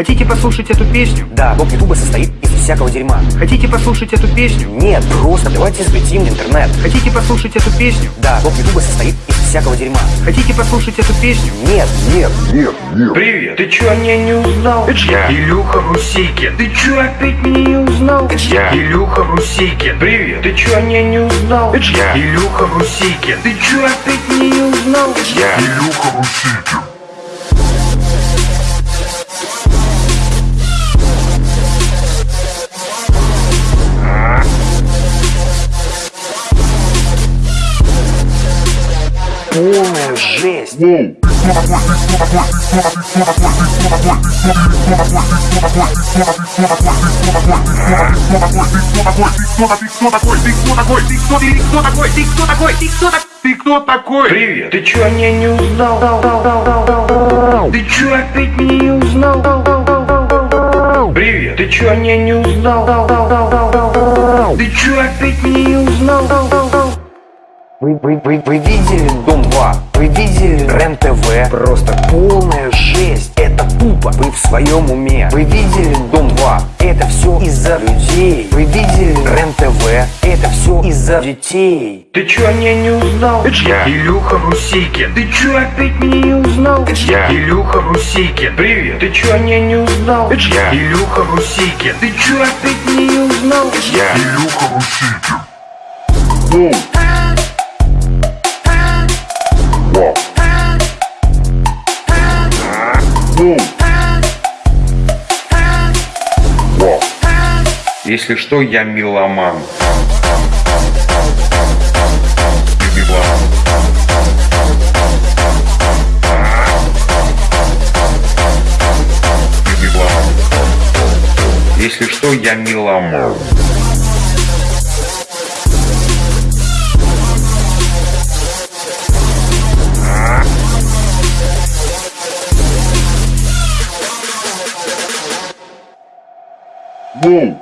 Хотите послушать эту песню? Да, блок Ютуба состоит из всякого дерьма. Хотите послушать эту песню? Нет, просто давайте взлетим в интернет. Хотите послушать эту песню? Да, блок Ютуба состоит из всякого дерьма. Хотите послушать эту песню? Нет, нет, нет, нет. Привет, ты чё меня не узнал? Это я, Илюха Русейкин. Ты чё опять меня не узнал? Это я, Илюха Русейкин. Привет, ты чё меня не узнал? Это я, Илюха Русейкин. Ты чё опять меня не узнал? Это я, Илюха Русейкин. Полная жесть. Ты кто такой? Привет, ты чё меня не узнал? Ты чё опять меня не узнал? Привет, ты чё меня не узнал? Ты чё опять меня не узнал? Вы, вы, вы, вы видели Дом 2? Вы видели РЕН-ТВ? Просто полная жесть. Это тупо. Вы в своем уме. Вы видели Дом 2? Это все из-за людей. Вы видели РЕН-ТВ? Это все из-за детей. Ты чё меня не узнал? Это я, Илюха Русейкин. Ты чё опять меня не узнал? Это я, Илюха Русейкин. Привет, ты чё меня не узнал? Это я, Илюха Русейкин. Ты чё опять меня не узнал? Это я, Илюха Русейкин. Если что, я меломан. Если что, я меломан. Boom.